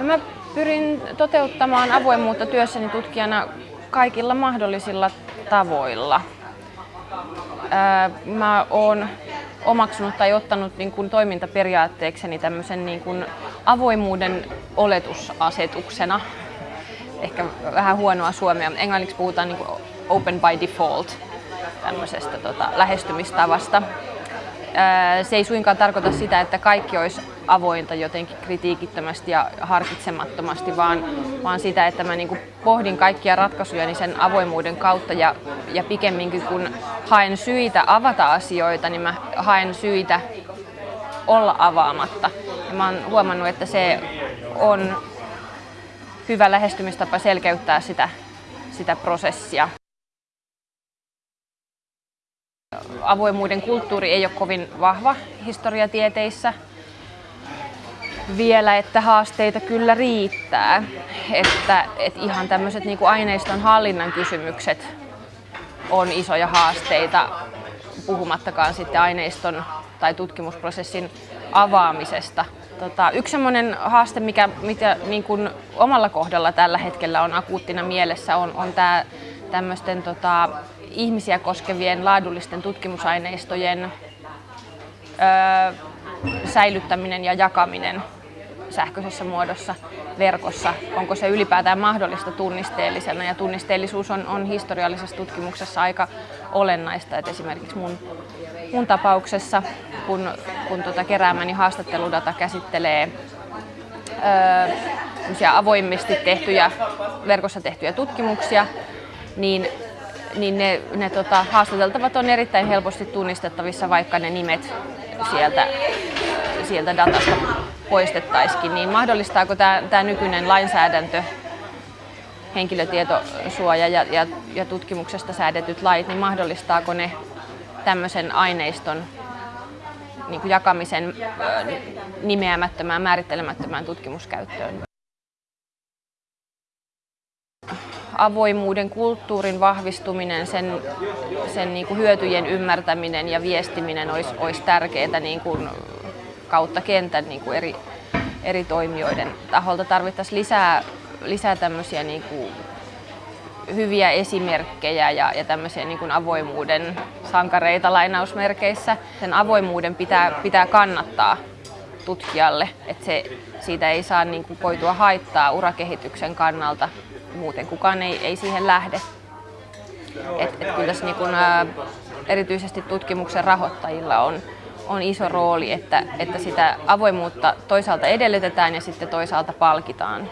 No mä pyrin toteuttamaan avoimuutta työssäni tutkijana kaikilla mahdollisilla tavoilla. Mä oon omaksunut tai ottanut niin kuin toimintaperiaatteekseni tämmöisen niin kuin avoimuuden oletusasetuksena. Ehkä vähän huonoa suomea. Englanniksi puhutaan niin kuin open by default tämmöisestä tota, lähestymistavasta. Se ei suinkaan tarkoita sitä, että kaikki olisi avointa jotenkin kritiikittömästi ja harkitsemattomasti, vaan, vaan sitä, että mä niin pohdin kaikkia ratkaisuja niin sen avoimuuden kautta ja, ja pikemminkin kun haen syitä avata asioita, niin mä haen syitä olla avaamatta. Ja mä oon huomannut, että se on hyvä lähestymistapa selkeyttää sitä, sitä prosessia. Avoimuuden kulttuuri ei ole kovin vahva historiatieteissä vielä, että haasteita kyllä riittää. Että, että ihan tämmöiset niin aineiston hallinnan kysymykset on isoja haasteita, puhumattakaan sitten aineiston tai tutkimusprosessin avaamisesta. Tota, yksi sellainen haaste, mikä, mikä niin kuin omalla kohdalla tällä hetkellä on akuuttina mielessä, on, on tämä tämmöisten tota, ihmisiä koskevien laadullisten tutkimusaineistojen öö, säilyttäminen ja jakaminen sähköisessä muodossa verkossa. Onko se ylipäätään mahdollista tunnisteellisena ja tunnisteellisuus on, on historiallisessa tutkimuksessa aika olennaista. Et esimerkiksi mun, mun tapauksessa, kun, kun tota keräämäni haastatteludata käsittelee öö, avoimesti tehtyjä, verkossa tehtyjä tutkimuksia, niin niin ne, ne tota, haastateltavat on erittäin helposti tunnistettavissa, vaikka ne nimet sieltä, sieltä datasta poistettaisikin. Niin mahdollistaako tämä, tämä nykyinen lainsäädäntö, henkilötietosuoja ja, ja, ja tutkimuksesta säädetyt lait, niin mahdollistaako ne tämmöisen aineiston niin jakamisen nimeämättömään, määrittelemättömään tutkimuskäyttöön? Avoimuuden kulttuurin vahvistuminen, sen, sen niin kuin hyötyjen ymmärtäminen ja viestiminen olisi, olisi tärkeää niin kuin kautta kentän niin kuin eri, eri toimijoiden taholta. Tarvittaisiin lisää, lisää tämmöisiä niin kuin hyviä esimerkkejä ja, ja tämmöisiä niin kuin avoimuuden sankareita lainausmerkeissä. Sen avoimuuden pitää, pitää kannattaa tutkijalle, että se, siitä ei saa niin kuin koitua haittaa urakehityksen kannalta muuten kukaan ei, ei siihen lähde. Et, et kyllä tässä niin kun, ä, erityisesti tutkimuksen rahoittajilla on, on iso rooli, että, että sitä avoimuutta toisaalta edellytetään ja sitten toisaalta palkitaan.